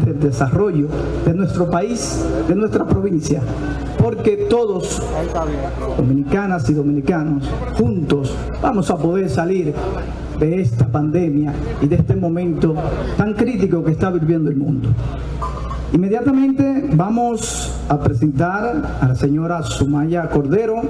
del desarrollo de nuestro país, de nuestra provincia, porque todos, dominicanas y dominicanos, juntos vamos a poder salir de esta pandemia y de este momento tan crítico que está viviendo el mundo. Inmediatamente vamos a presentar a la señora Sumaya Cordero,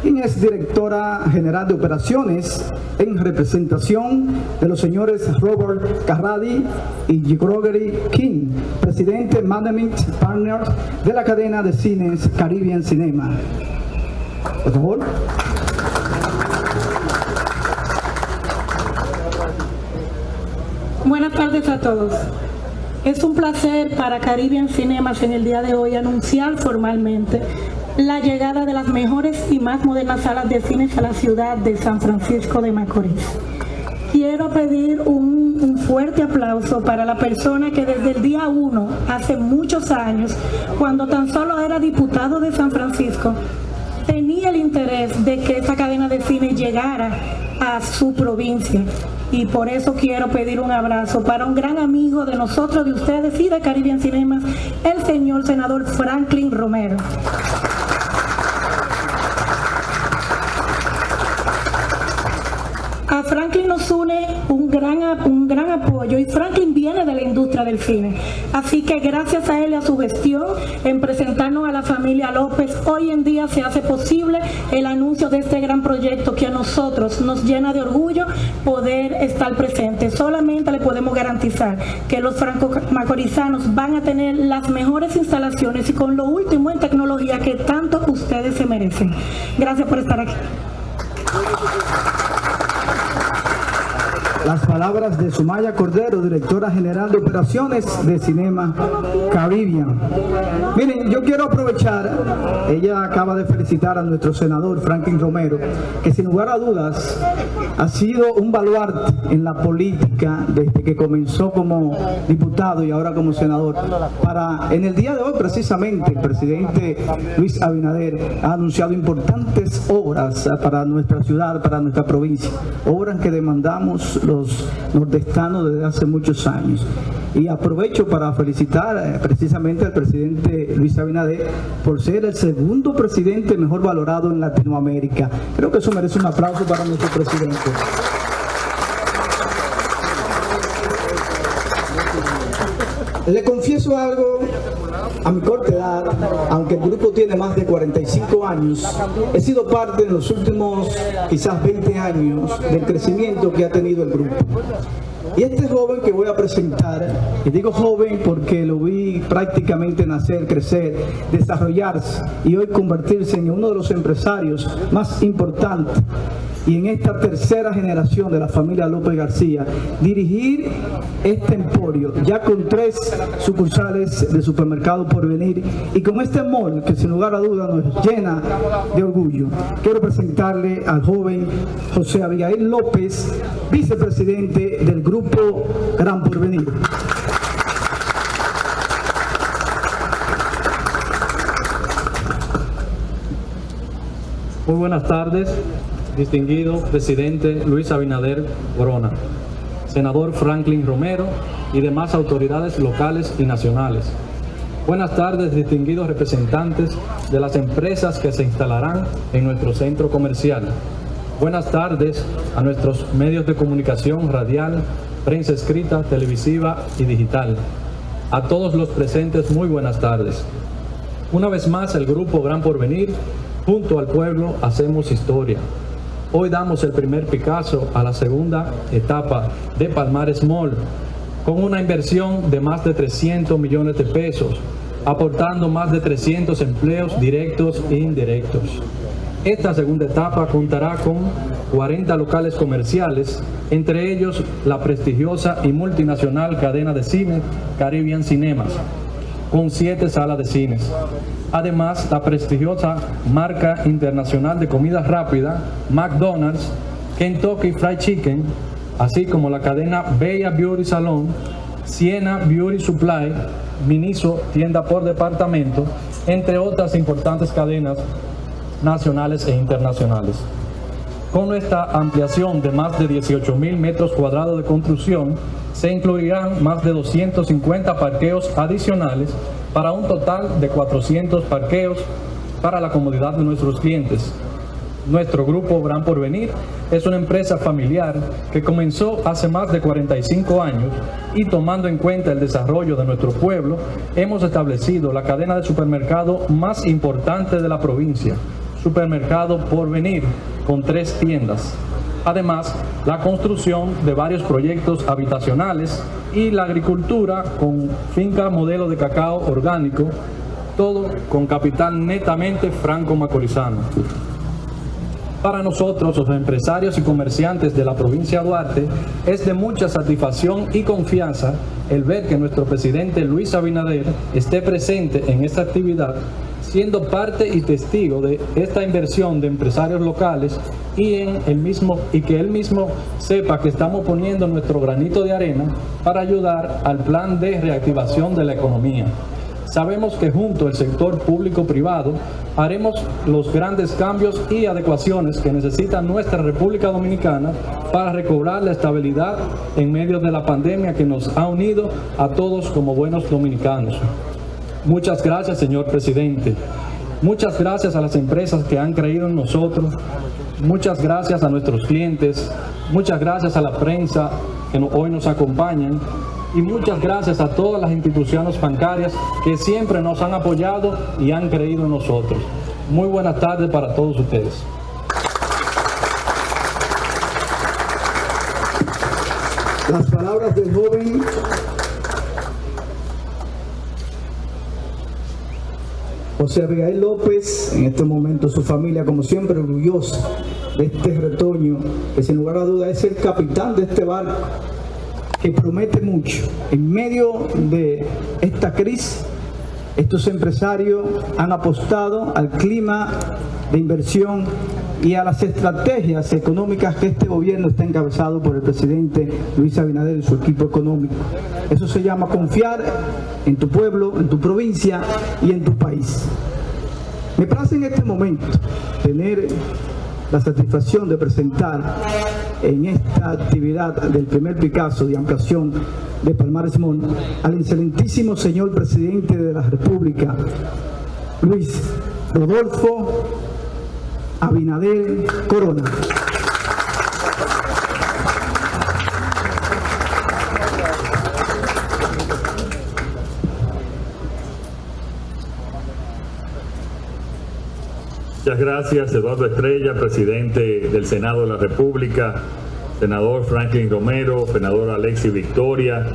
quien es directora general de operaciones en representación de los señores Robert Carradi y Gregory King, presidente Management Partner de la cadena de cines Caribbean Cinema. Por favor. Buenas tardes a todos. Es un placer para Caribbean Cinemas en el día de hoy anunciar formalmente la llegada de las mejores y más modernas salas de cine a la ciudad de San Francisco de Macorís. Quiero pedir un, fuerte aplauso para la persona que desde el día 1, hace muchos años, cuando tan solo era diputado de San Francisco, tenía el interés de que esta cadena de cine llegara a su provincia y por eso quiero pedir un abrazo para un gran amigo de nosotros, de ustedes y de Caribbean Cinemas, el señor senador Franklin Romero. A Franklin nos une un gran, un gran apoyo y Franklin viene del cine. Así que gracias a él y a su gestión en presentarnos a la familia López, hoy en día se hace posible el anuncio de este gran proyecto que a nosotros nos llena de orgullo poder estar presentes. Solamente le podemos garantizar que los franco-macorizanos van a tener las mejores instalaciones y con lo último en tecnología que tanto ustedes se merecen. Gracias por estar aquí. Las palabras de Sumaya Cordero, directora general de operaciones de Cinema Caribbean. Miren, yo quiero aprovechar, ella acaba de felicitar a nuestro senador Franklin Romero, que sin lugar a dudas ha sido un baluarte en la política desde que comenzó como diputado y ahora como senador. Para en el día de hoy precisamente el presidente Luis Abinader ha anunciado importantes obras para nuestra ciudad, para nuestra provincia, obras que demandamos los nordestanos desde hace muchos años. Y aprovecho para felicitar eh, precisamente al presidente Luis Abinader por ser el segundo presidente mejor valorado en Latinoamérica. Creo que eso merece un aplauso para nuestro presidente. Le confieso algo, a mi corta edad, aunque el grupo tiene más de 45 años, he sido parte en los últimos quizás 20 años del crecimiento que ha tenido el grupo. Y este joven que voy a presentar, y digo joven porque lo vi prácticamente nacer, crecer, desarrollarse y hoy convertirse en uno de los empresarios más importantes y en esta tercera generación de la familia López García, dirigir este emporio, ya con tres sucursales de supermercado por venir y con este mall que sin lugar a duda nos llena de orgullo. Quiero presentarle al joven José Abigail López, vicepresidente del Grupo Gran Porvenir. Muy buenas tardes, distinguido presidente Luis Abinader Corona, senador Franklin Romero y demás autoridades locales y nacionales. Buenas tardes, distinguidos representantes de las empresas que se instalarán en nuestro centro comercial. Buenas tardes a nuestros medios de comunicación radial, prensa escrita, televisiva y digital. A todos los presentes, muy buenas tardes. Una vez más, el Grupo Gran Porvenir, junto al pueblo, hacemos historia. Hoy damos el primer Picasso a la segunda etapa de Palmares Mall, con una inversión de más de 300 millones de pesos, aportando más de 300 empleos directos e indirectos. Esta segunda etapa contará con 40 locales comerciales, entre ellos la prestigiosa y multinacional cadena de cine Caribbean Cinemas, con siete salas de cines. Además, la prestigiosa marca internacional de comida rápida, McDonald's, Kentucky Fried Chicken, así como la cadena Bella Beauty Salon, Siena Beauty Supply, Miniso, tienda por departamento, entre otras importantes cadenas nacionales e internacionales. Con esta ampliación de más de 18 mil metros cuadrados de construcción, se incluirán más de 250 parqueos adicionales para un total de 400 parqueos para la comodidad de nuestros clientes. Nuestro grupo Gran Porvenir es una empresa familiar que comenzó hace más de 45 años y tomando en cuenta el desarrollo de nuestro pueblo, hemos establecido la cadena de supermercado más importante de la provincia, Supermercado Porvenir, con tres tiendas. Además, la construcción de varios proyectos habitacionales y la agricultura con finca modelo de cacao orgánico, todo con capital netamente franco-macorizano. Para nosotros, los empresarios y comerciantes de la provincia de Duarte, es de mucha satisfacción y confianza el ver que nuestro presidente Luis Abinader esté presente en esta actividad siendo parte y testigo de esta inversión de empresarios locales y, en el mismo, y que él mismo sepa que estamos poniendo nuestro granito de arena para ayudar al plan de reactivación de la economía. Sabemos que junto al sector público-privado haremos los grandes cambios y adecuaciones que necesita nuestra República Dominicana para recobrar la estabilidad en medio de la pandemia que nos ha unido a todos como buenos dominicanos. Muchas gracias, señor presidente. Muchas gracias a las empresas que han creído en nosotros. Muchas gracias a nuestros clientes. Muchas gracias a la prensa que hoy nos acompañan. Y muchas gracias a todas las instituciones bancarias que siempre nos han apoyado y han creído en nosotros. Muy buenas tardes para todos ustedes. Las palabras del joven José Abigail López, en este momento su familia, como siempre, orgullosa de este retoño, que sin lugar a duda es el capitán de este barco, que promete mucho. En medio de esta crisis, estos empresarios han apostado al clima de inversión y a las estrategias económicas que este gobierno está encabezado por el presidente Luis Abinader y su equipo económico. Eso se llama confiar en tu pueblo, en tu provincia y en tu país. Me place en este momento tener la satisfacción de presentar en esta actividad del primer Picasso de ampliación de Palmares Mont al excelentísimo señor presidente de la República, Luis Rodolfo Abinader Corona. Muchas gracias, Eduardo Estrella, presidente del Senado de la República, senador Franklin Romero, senador Alexis Victoria,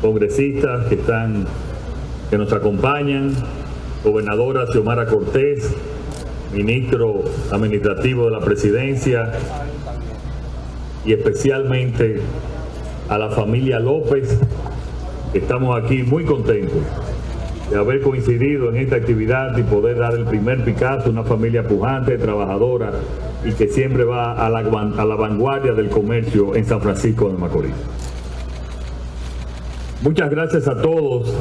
congresistas que están, que nos acompañan, gobernadora Xiomara Cortés, ministro administrativo de la presidencia y especialmente a la familia López, estamos aquí muy contentos de haber coincidido en esta actividad y poder dar el primer Picasso, una familia pujante, trabajadora y que siempre va a la, a la vanguardia del comercio en San Francisco de Macorís. Muchas gracias a todos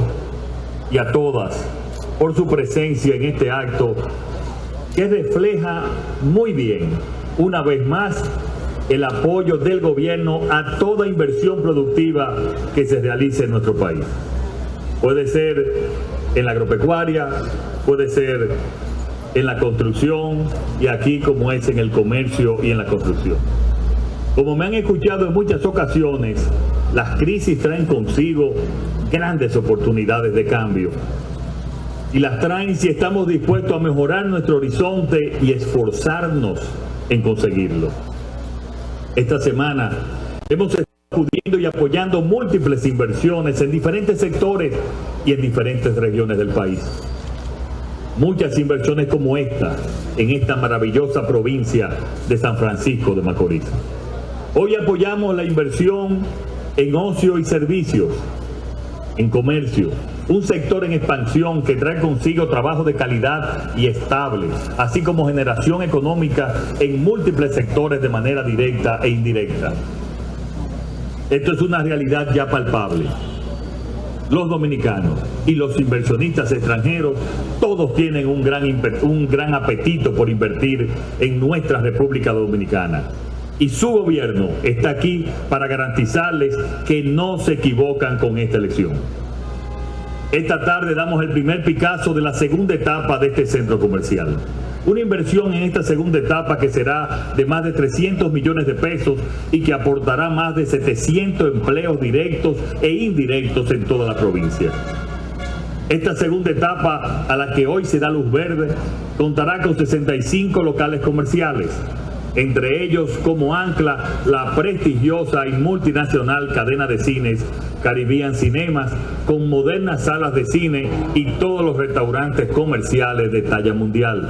y a todas por su presencia en este acto que refleja muy bien, una vez más, el apoyo del gobierno a toda inversión productiva que se realice en nuestro país. Puede ser en la agropecuaria, puede ser en la construcción y aquí como es en el comercio y en la construcción. Como me han escuchado en muchas ocasiones, las crisis traen consigo grandes oportunidades de cambio y las traen si estamos dispuestos a mejorar nuestro horizonte y esforzarnos en conseguirlo. Esta semana hemos acudiendo y apoyando múltiples inversiones en diferentes sectores y en diferentes regiones del país. Muchas inversiones como esta en esta maravillosa provincia de San Francisco de Macorís. Hoy apoyamos la inversión en ocio y servicios, en comercio, un sector en expansión que trae consigo trabajo de calidad y estable, así como generación económica en múltiples sectores de manera directa e indirecta. Esto es una realidad ya palpable. Los dominicanos y los inversionistas extranjeros, todos tienen un gran, un gran apetito por invertir en nuestra República Dominicana. y su gobierno está aquí para garantizarles que no se equivocan con esta elección. Esta tarde damos el primer Picasso de la segunda etapa de este centro comercial. Una inversión en esta segunda etapa que será de más de 300 millones de pesos y que aportará más de 700 empleos directos e indirectos en toda la provincia. Esta segunda etapa a la que hoy se da luz verde contará con 65 locales comerciales, entre ellos como ancla la prestigiosa y multinacional cadena de cines Caribbean Cinemas, con modernas salas de cine y todos los restaurantes comerciales de talla mundial.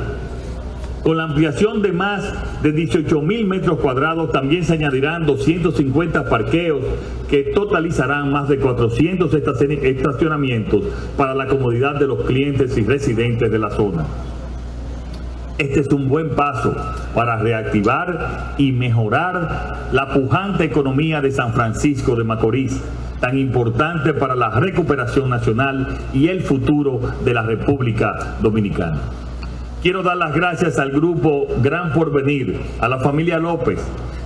Con la ampliación de más de 18 mil metros cuadrados también se añadirán 250 parqueos que totalizarán más de 400 estacionamientos para la comodidad de los clientes y residentes de la zona. Este es un buen paso para reactivar y mejorar la pujante economía de San Francisco de Macorís, tan importante para la recuperación nacional y el futuro de la República Dominicana. Quiero dar las gracias al grupo Gran Porvenir, a la familia López,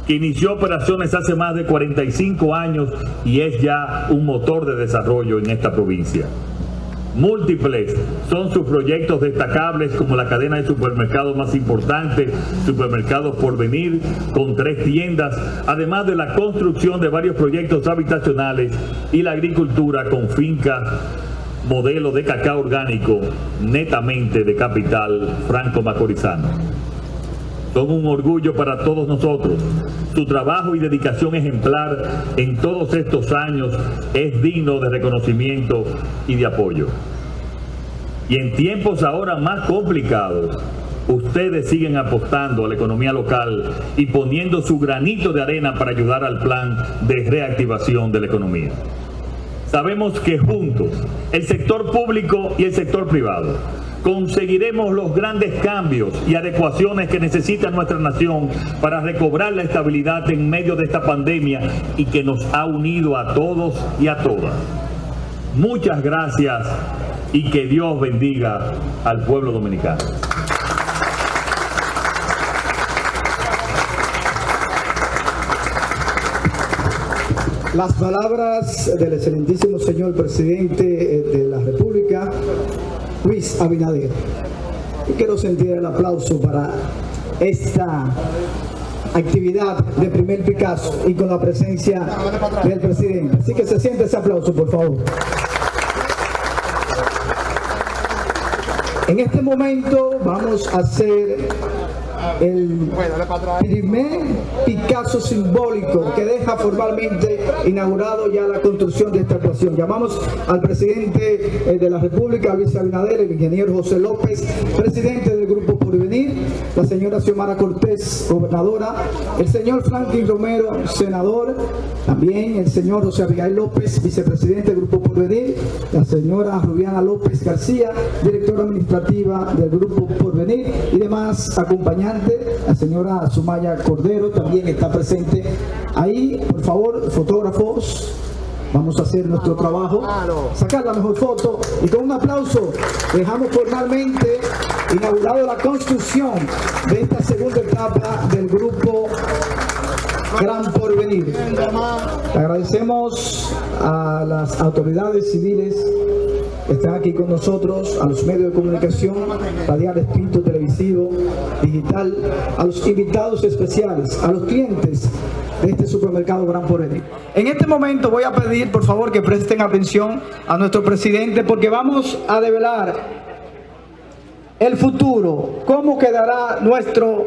que inició operaciones hace más de 45 años y es ya un motor de desarrollo en esta provincia. Múltiples son sus proyectos destacables como la cadena de supermercados más importante, Supermercados Porvenir, con tres tiendas, además de la construcción de varios proyectos habitacionales y la agricultura con fincas modelo de cacao orgánico netamente de capital franco-macorizano. Son un orgullo para todos nosotros. Su trabajo y dedicación ejemplar en todos estos años es digno de reconocimiento y de apoyo. Y en tiempos ahora más complicados, ustedes siguen apostando a la economía local y poniendo su granito de arena para ayudar al plan de reactivación de la economía. Sabemos que juntos, el sector público y el sector privado, conseguiremos los grandes cambios y adecuaciones que necesita nuestra nación para recobrar la estabilidad en medio de esta pandemia y que nos ha unido a todos y a todas. Muchas gracias y que Dios bendiga al pueblo dominicano. Las palabras del excelentísimo señor presidente eh, de la República, Luis Abinader. Y quiero sentir el aplauso para esta actividad de primer Picasso y con la presencia del presidente. Así que se siente ese aplauso, por favor. En este momento vamos a hacer el primer Picasso simbólico que deja formalmente inaugurado ya la construcción de esta actuación. Llamamos al presidente eh, de la República, Luis Abinader, el ingeniero José López, presidente del Grupo Porvenir, la señora Xiomara Cortés, gobernadora, el señor Franklin Romero, senador, también el señor José Abigail López, vicepresidente del Grupo Porvenir, la señora Rubiana López García, directora administrativa del Grupo Porvenir y demás acompañantes la señora Sumaya Cordero también está presente. Ahí, por favor, fotógrafos, vamos a hacer nuestro trabajo, sacar la mejor foto. Y con un aplauso dejamos formalmente inaugurado la construcción de esta segunda etapa del grupo Gran Porvenir. agradecemos a las autoridades civiles están aquí con nosotros, a los medios de comunicación, radial, escrito, televisivo, digital, a los invitados especiales, a los clientes de este supermercado Gran Porvenir. En este momento voy a pedir, por favor, que presten atención a nuestro presidente porque vamos a develar el futuro, cómo quedará nuestro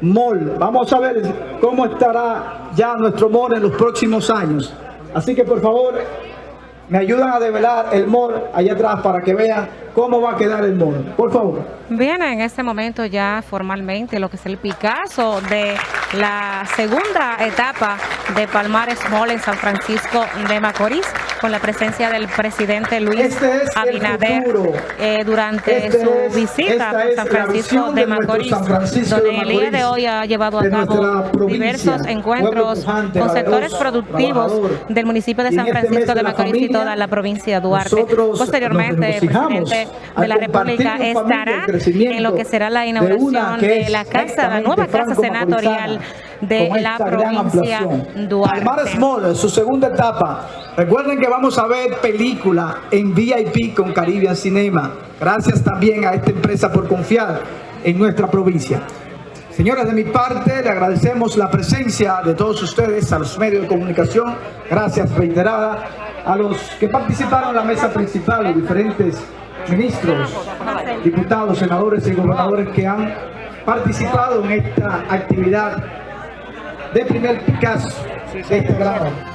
mall. Vamos a ver cómo estará ya nuestro mall en los próximos años. Así que por favor, me ayudan a develar el mall allá atrás para que vean cómo va a quedar el mall. Por favor. Bien, en este momento ya formalmente lo que es el Picasso de la segunda etapa de Palmares Mall en San Francisco de Macorís con la presencia del presidente Luis Este es Abinader eh, durante Este su es- visita a San Francisco de de Macorís, San Francisco donde de el día de hoy ha llevado a de cabo diversos encuentros pujante, con sectores productivos del municipio de San este Francisco de de Macorís y toda la provincia de Duarte. Posteriormente, el presidente de la República estará en lo que será la de inauguración de es la casa, la nueva casa senatorial de con la provincia. Duarte. Palmares Mall, su segunda etapa. Recuerden que vamos a ver película en VIP con Caribbean Cinema. Gracias también a esta empresa por confiar en nuestra provincia. Señores, de mi parte, le agradecemos la presencia de todos ustedes, a los medios de comunicación, gracias reiterada, a los que participaron en la mesa principal, los diferentes ministros, diputados, senadores y gobernadores que han participado en esta actividad de primer Picasso de este gran